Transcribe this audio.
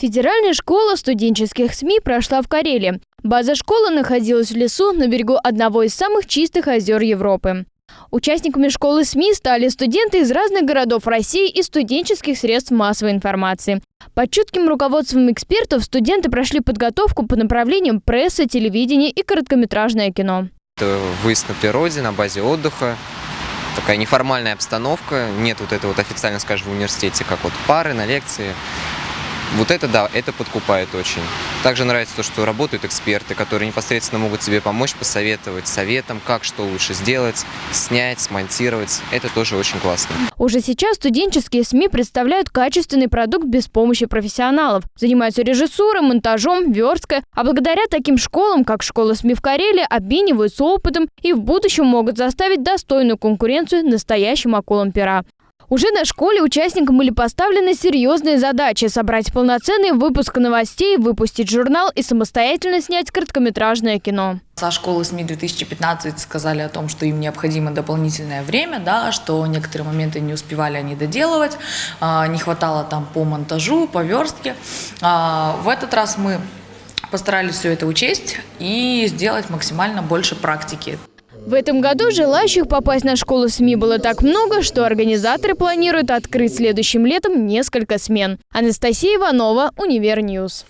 Федеральная школа студенческих СМИ прошла в Карелии. База школы находилась в лесу на берегу одного из самых чистых озер Европы. Участниками школы СМИ стали студенты из разных городов России и студенческих средств массовой информации. Под чутким руководством экспертов студенты прошли подготовку по направлениям пресса, телевидение и короткометражное кино. Это выезд на природе, на базе отдыха, такая неформальная обстановка, нет вот этого вот официально, скажем, в университете, как вот пары на лекции. Вот это да, это подкупает очень. Также нравится то, что работают эксперты, которые непосредственно могут тебе помочь, посоветовать советом, как что лучше сделать, снять, смонтировать. Это тоже очень классно. Уже сейчас студенческие СМИ представляют качественный продукт без помощи профессионалов. Занимаются режиссурой, монтажом, версткой. А благодаря таким школам, как школа СМИ в Карелии, обмениваются опытом и в будущем могут заставить достойную конкуренцию настоящим акулам пера. Уже на школе участникам были поставлены серьезные задачи – собрать полноценный выпуск новостей, выпустить журнал и самостоятельно снять короткометражное кино. Со школы СМИ 2015 сказали о том, что им необходимо дополнительное время, да, что некоторые моменты не успевали они доделывать, а, не хватало там по монтажу, по верстке. А, в этот раз мы постарались все это учесть и сделать максимально больше практики. В этом году желающих попасть на школу СМИ было так много, что организаторы планируют открыть следующим летом несколько смен. Анастасия Иванова, Универ News.